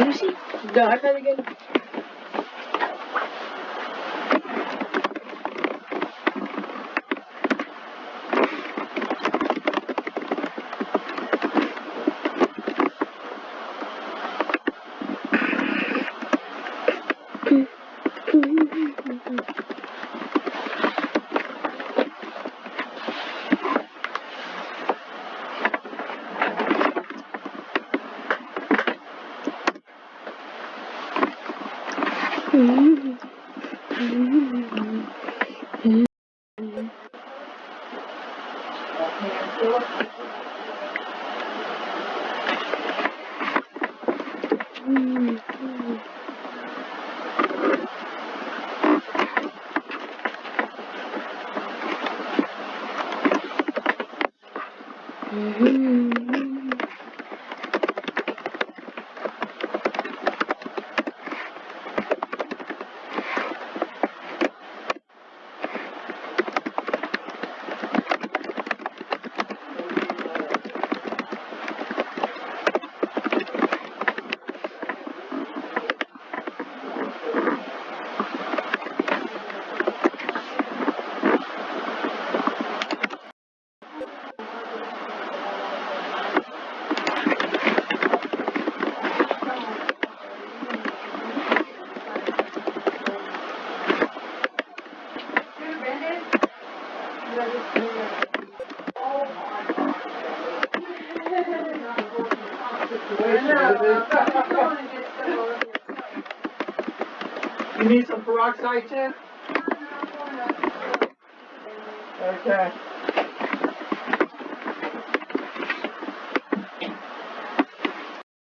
Let me see. Guard that again. Mm-hmm. Mm-hmm. You need some peroxide too? Okay.